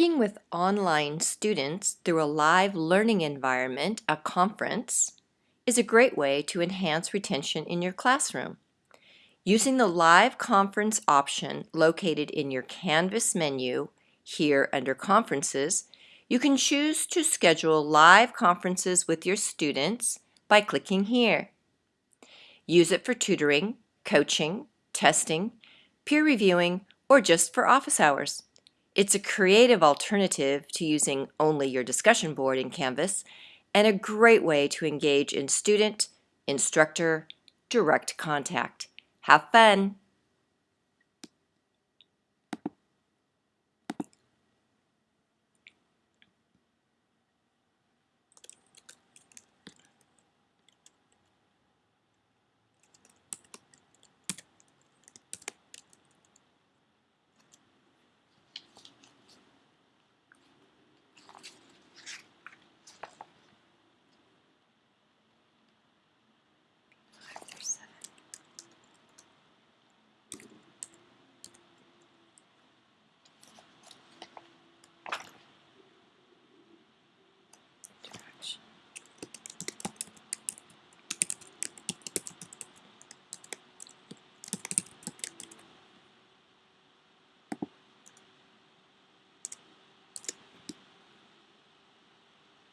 Working with online students through a live learning environment, a conference, is a great way to enhance retention in your classroom. Using the Live Conference option located in your Canvas menu here under Conferences, you can choose to schedule live conferences with your students by clicking here. Use it for tutoring, coaching, testing, peer reviewing, or just for office hours. It's a creative alternative to using only your discussion board in Canvas and a great way to engage in student, instructor, direct contact. Have fun!